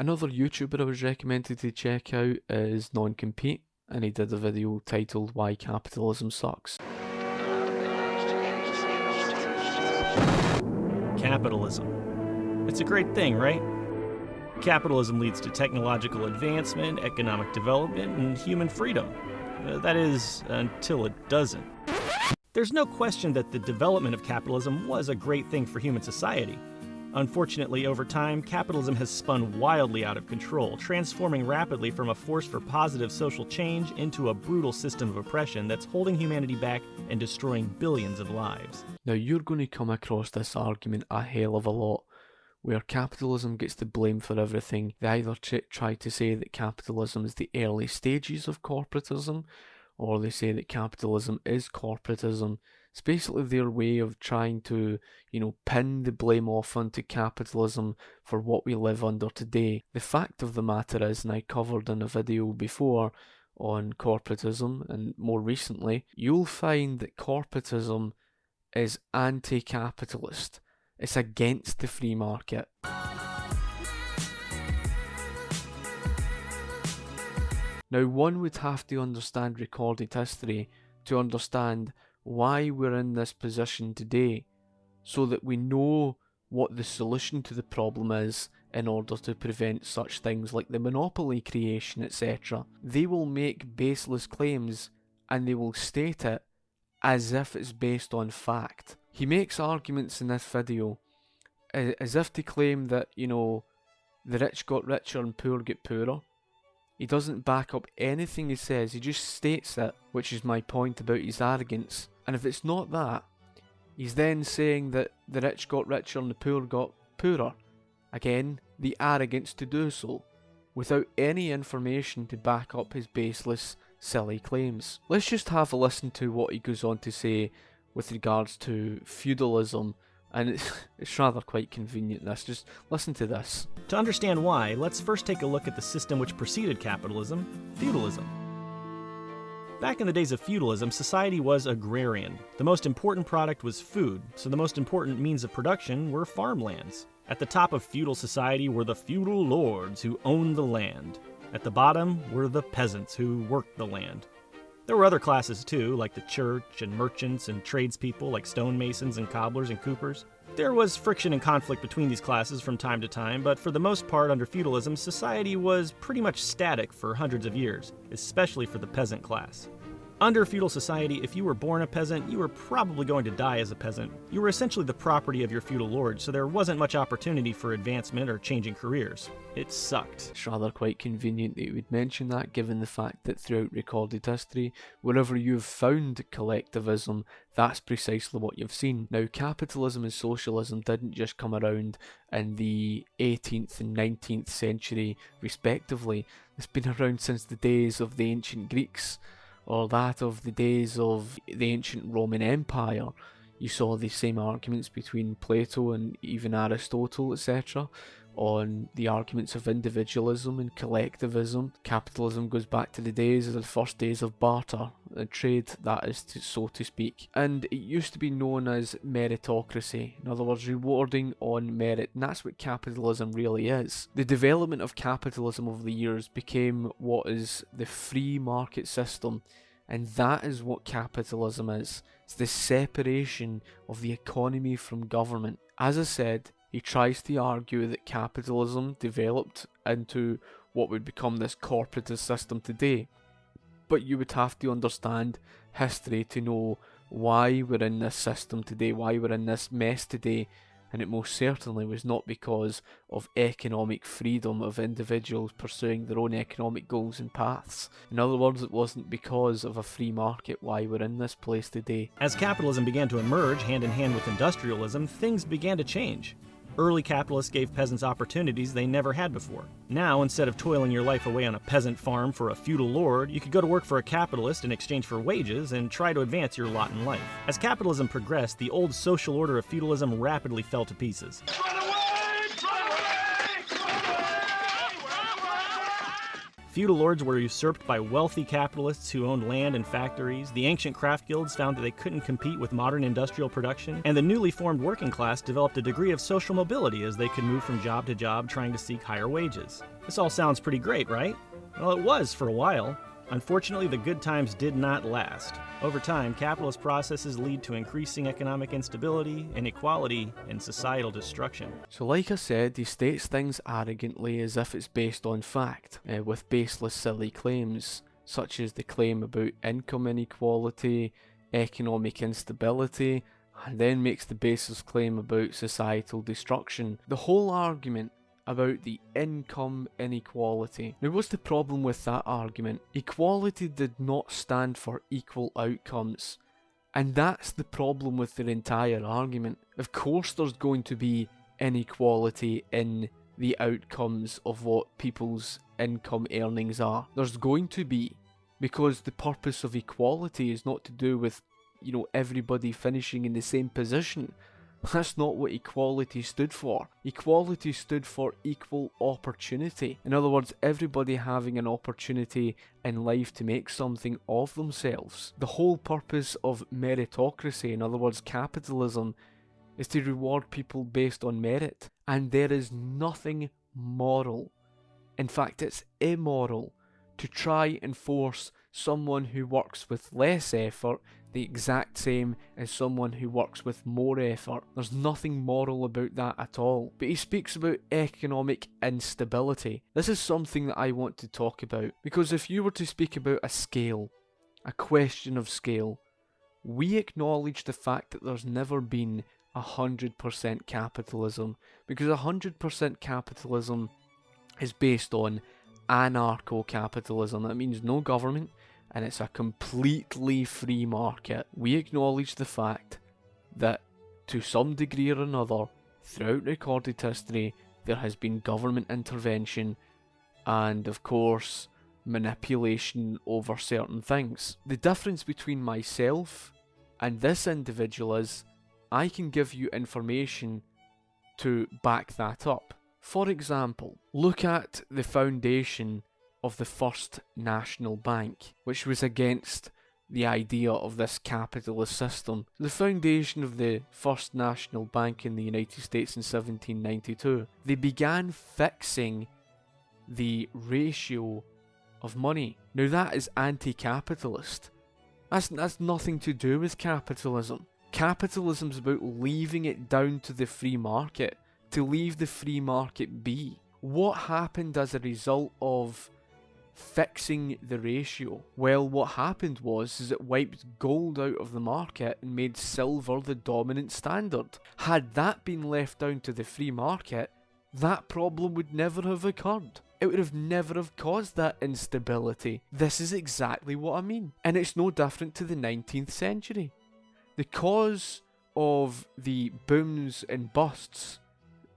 Another YouTuber I was recommended to check out is Non-Compete, and he did a video titled Why Capitalism Sucks. Capitalism. It's a great thing, right? Capitalism leads to technological advancement, economic development, and human freedom. Uh, that is, until it doesn't. There's no question that the development of capitalism was a great thing for human society. Unfortunately, over time, capitalism has spun wildly out of control, transforming rapidly from a force for positive social change into a brutal system of oppression that's holding humanity back and destroying billions of lives. Now, you're going to come across this argument a hell of a lot, where capitalism gets the blame for everything. They either try to say that capitalism is the early stages of corporatism, or they say that capitalism is corporatism. It's basically their way of trying to, you know, pin the blame off onto capitalism for what we live under today. The fact of the matter is, and I covered in a video before on corporatism and more recently, you'll find that corporatism is anti capitalist. It's against the free market. Now, one would have to understand recorded history to understand why we're in this position today so that we know what the solution to the problem is in order to prevent such things like the monopoly creation, etc. They will make baseless claims and they will state it as if it's based on fact. He makes arguments in this video as if to claim that, you know, the rich got richer and poor get poorer. He doesn't back up anything he says, he just states it, which is my point about his arrogance. And if it's not that, he's then saying that the rich got richer and the poor got poorer. Again, the arrogance to do so, without any information to back up his baseless, silly claims. Let's just have a listen to what he goes on to say with regards to feudalism and it's, it's rather quite convenient this. Just listen to this. To understand why, let's first take a look at the system which preceded capitalism feudalism. Back in the days of feudalism, society was agrarian. The most important product was food, so the most important means of production were farmlands. At the top of feudal society were the feudal lords who owned the land. At the bottom were the peasants who worked the land. There were other classes too, like the church and merchants and tradespeople like stonemasons and cobblers and coopers. There was friction and conflict between these classes from time to time, but for the most part under feudalism, society was pretty much static for hundreds of years, especially for the peasant class. Under feudal society, if you were born a peasant, you were probably going to die as a peasant. You were essentially the property of your feudal lord, so there wasn't much opportunity for advancement or changing careers. It sucked. It's rather quite convenient that you would mention that, given the fact that throughout recorded history, wherever you've found collectivism, that's precisely what you've seen. Now, capitalism and socialism didn't just come around in the 18th and 19th century, respectively. It's been around since the days of the ancient Greeks or that of the days of the ancient Roman Empire. You saw the same arguments between Plato and even Aristotle, etc., on the arguments of individualism and collectivism. Capitalism goes back to the days of the first days of barter, and trade, that is, to, so to speak. And it used to be known as meritocracy, in other words, rewarding on merit, and that's what capitalism really is. The development of capitalism over the years became what is the free market system, and that is what capitalism is. It's the separation of the economy from government. As I said, he tries to argue that capitalism developed into what would become this corporatist system today. But you would have to understand history to know why we're in this system today, why we're in this mess today, and it most certainly was not because of economic freedom of individuals pursuing their own economic goals and paths. In other words, it wasn't because of a free market why we're in this place today. As capitalism began to emerge hand in hand with industrialism, things began to change. Early capitalists gave peasants opportunities they never had before. Now, instead of toiling your life away on a peasant farm for a feudal lord, you could go to work for a capitalist in exchange for wages and try to advance your lot in life. As capitalism progressed, the old social order of feudalism rapidly fell to pieces. Feudal lords were usurped by wealthy capitalists who owned land and factories. The ancient craft guilds found that they couldn't compete with modern industrial production. And the newly formed working class developed a degree of social mobility as they could move from job to job trying to seek higher wages. This all sounds pretty great, right? Well, it was for a while. Unfortunately, the good times did not last. Over time, capitalist processes lead to increasing economic instability, inequality, and societal destruction. So, like I said, he states things arrogantly as if it's based on fact, uh, with baseless, silly claims, such as the claim about income inequality, economic instability, and then makes the baseless claim about societal destruction. The whole argument about the income inequality. Now, what's the problem with that argument? Equality did not stand for equal outcomes. And that's the problem with their entire argument. Of course, there's going to be inequality in the outcomes of what people's income earnings are. There's going to be, because the purpose of equality is not to do with, you know, everybody finishing in the same position. That's not what equality stood for. Equality stood for equal opportunity. In other words, everybody having an opportunity in life to make something of themselves. The whole purpose of meritocracy, in other words, capitalism, is to reward people based on merit. And there is nothing moral, in fact, it's immoral, to try and force someone who works with less effort the exact same as someone who works with more effort. There's nothing moral about that at all. But he speaks about economic instability. This is something that I want to talk about because if you were to speak about a scale, a question of scale, we acknowledge the fact that there's never been 100% capitalism because 100% capitalism is based on anarcho capitalism. That means no government, and it's a completely free market. We acknowledge the fact that to some degree or another, throughout recorded history, there has been government intervention and, of course, manipulation over certain things. The difference between myself and this individual is I can give you information to back that up. For example, look at the foundation of the First National Bank, which was against the idea of this capitalist system. The foundation of the First National Bank in the United States in 1792, they began fixing the ratio of money. Now that is anti-capitalist. That's, that's nothing to do with capitalism. Capitalism is about leaving it down to the free market, to leave the free market be. What happened as a result of fixing the ratio. Well, what happened was is it wiped gold out of the market and made silver the dominant standard. Had that been left down to the free market, that problem would never have occurred. It would have never have caused that instability. This is exactly what I mean. And it's no different to the 19th century. The cause of the booms and busts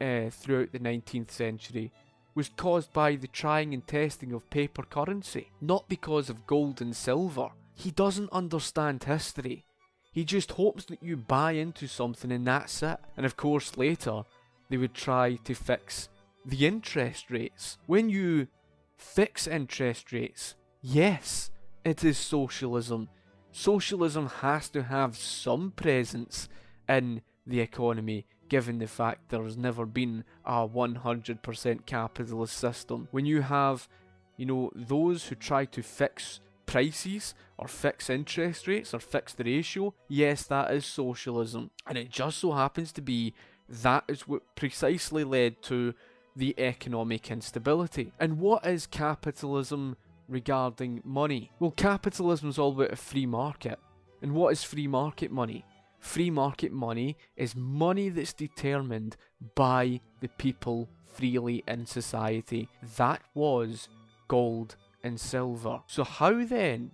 uh, throughout the 19th century was caused by the trying and testing of paper currency, not because of gold and silver. He doesn't understand history. He just hopes that you buy into something and that's it. And of course, later, they would try to fix the interest rates. When you fix interest rates, yes, it is socialism. Socialism has to have some presence in the economy given the fact there's never been a 100% capitalist system. When you have, you know, those who try to fix prices or fix interest rates or fix the ratio, yes, that is socialism. And it just so happens to be that is what precisely led to the economic instability. And what is capitalism regarding money? Well, capitalism is all about a free market. And what is free market money? Free market money is money that's determined by the people freely in society. That was gold and silver. So, how then,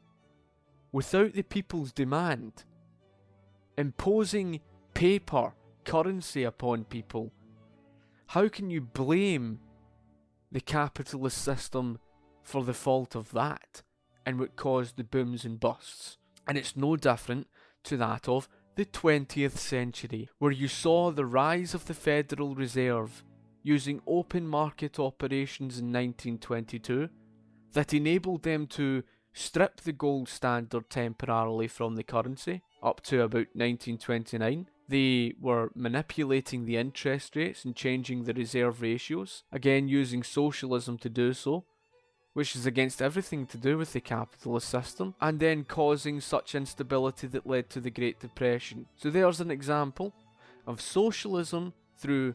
without the people's demand, imposing paper currency upon people, how can you blame the capitalist system for the fault of that and what caused the booms and busts? And it's no different to that of the 20th century, where you saw the rise of the Federal Reserve using open market operations in 1922, that enabled them to strip the gold standard temporarily from the currency up to about 1929. They were manipulating the interest rates and changing the reserve ratios, again using socialism to do so, which is against everything to do with the capitalist system, and then causing such instability that led to the Great Depression. So there's an example of socialism through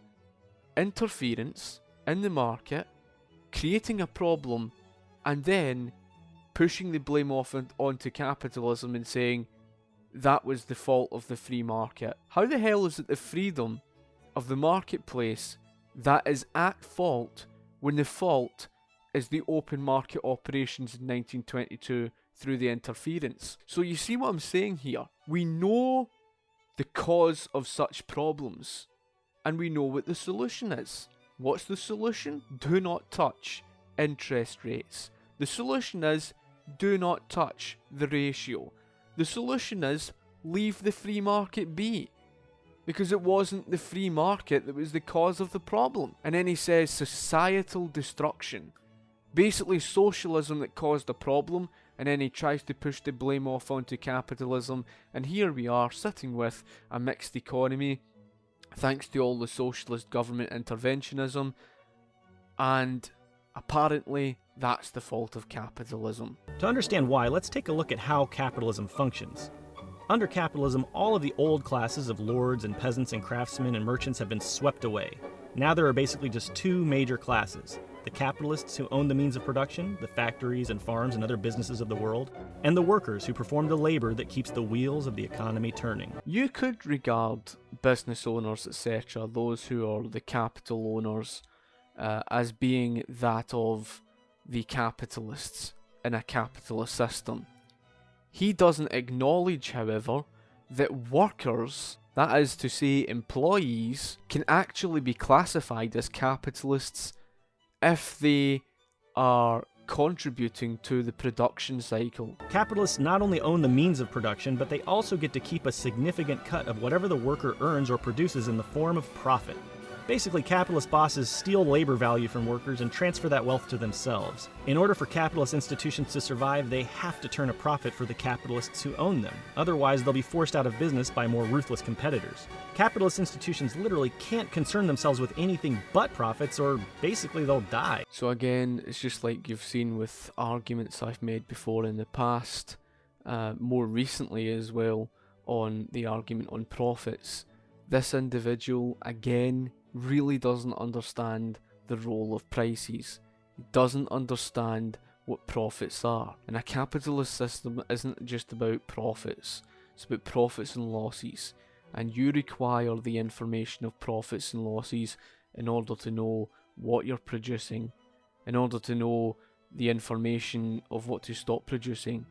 interference in the market, creating a problem, and then pushing the blame off onto capitalism and saying that was the fault of the free market. How the hell is it the freedom of the marketplace that is at fault when the fault is the open market operations in 1922 through the interference? So you see what I'm saying here? We know the cause of such problems and we know what the solution is. What's the solution? Do not touch interest rates. The solution is do not touch the ratio. The solution is leave the free market be. Because it wasn't the free market that was the cause of the problem. And then he says societal destruction. Basically, socialism that caused the problem, and then he tries to push the blame off onto capitalism. And here we are, sitting with a mixed economy, thanks to all the socialist government interventionism. And apparently, that's the fault of capitalism. To understand why, let's take a look at how capitalism functions. Under capitalism, all of the old classes of lords and peasants and craftsmen and merchants have been swept away. Now there are basically just two major classes the capitalists who own the means of production, the factories and farms and other businesses of the world, and the workers who perform the labor that keeps the wheels of the economy turning. You could regard business owners, etc., those who are the capital owners, uh, as being that of the capitalists in a capitalist system. He doesn't acknowledge, however, that workers, that is to say employees, can actually be classified as capitalists if they are contributing to the production cycle. Capitalists not only own the means of production, but they also get to keep a significant cut of whatever the worker earns or produces in the form of profit. Basically, capitalist bosses steal labor value from workers and transfer that wealth to themselves. In order for capitalist institutions to survive, they have to turn a profit for the capitalists who own them. Otherwise, they'll be forced out of business by more ruthless competitors. Capitalist institutions literally can't concern themselves with anything but profits, or basically they'll die. So, again, it's just like you've seen with arguments I've made before in the past, uh, more recently as well, on the argument on profits. This individual, again, really doesn't understand the role of prices. He doesn't understand what profits are. And a capitalist system isn't just about profits, it's about profits and losses. And you require the information of profits and losses in order to know what you're producing, in order to know the information of what to stop producing,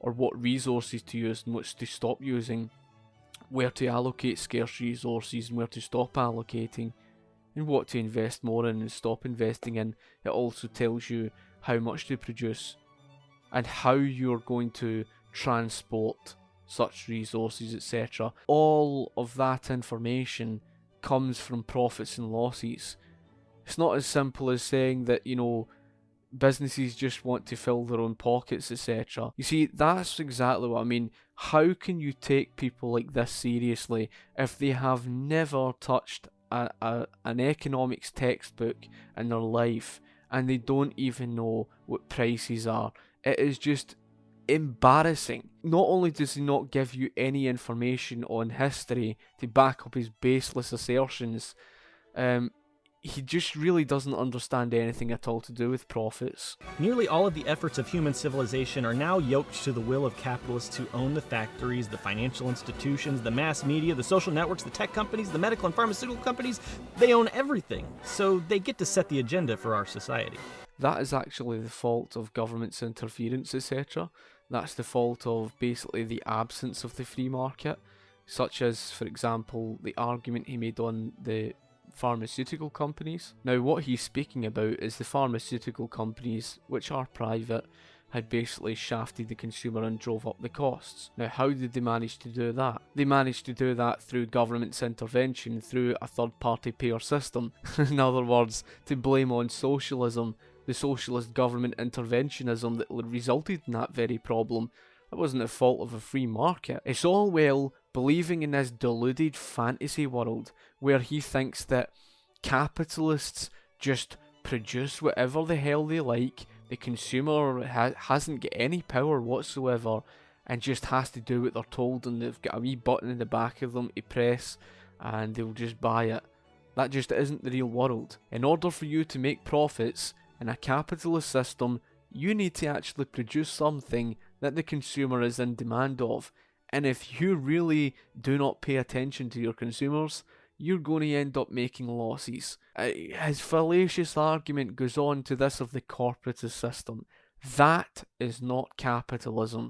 or what resources to use and which to stop using, where to allocate scarce resources and where to stop allocating what to invest more in and stop investing in. It also tells you how much to produce and how you're going to transport such resources, etc. All of that information comes from profits and losses. It's not as simple as saying that, you know, businesses just want to fill their own pockets, etc. You see, that's exactly what I mean. How can you take people like this seriously if they have never touched a, a, an economics textbook in their life and they don't even know what prices are. It is just embarrassing. Not only does he not give you any information on history to back up his baseless assertions, um, he just really doesn't understand anything at all to do with profits. Nearly all of the efforts of human civilization are now yoked to the will of capitalists who own the factories, the financial institutions, the mass media, the social networks, the tech companies, the medical and pharmaceutical companies. They own everything, so they get to set the agenda for our society. That is actually the fault of government's interference, etc. That's the fault of basically the absence of the free market, such as, for example, the argument he made on the pharmaceutical companies. Now, what he's speaking about is the pharmaceutical companies, which are private, had basically shafted the consumer and drove up the costs. Now, how did they manage to do that? They managed to do that through government's intervention, through a third party payer system. In other words, to blame on socialism the socialist government interventionism that resulted in that very problem. That wasn't the fault of a free market. It's all well believing in this deluded fantasy world where he thinks that capitalists just produce whatever the hell they like, the consumer ha- hasn't got any power whatsoever and just has to do what they're told, and they've got a wee button in the back of them to press, and they'll just buy it. That just isn't the real world. In order for you to make profits in a capitalist system, you need to actually produce something that the consumer is in demand of. And if you really do not pay attention to your consumers, you're going to end up making losses. Uh, his fallacious argument goes on to this of the corporatist system. That is not capitalism.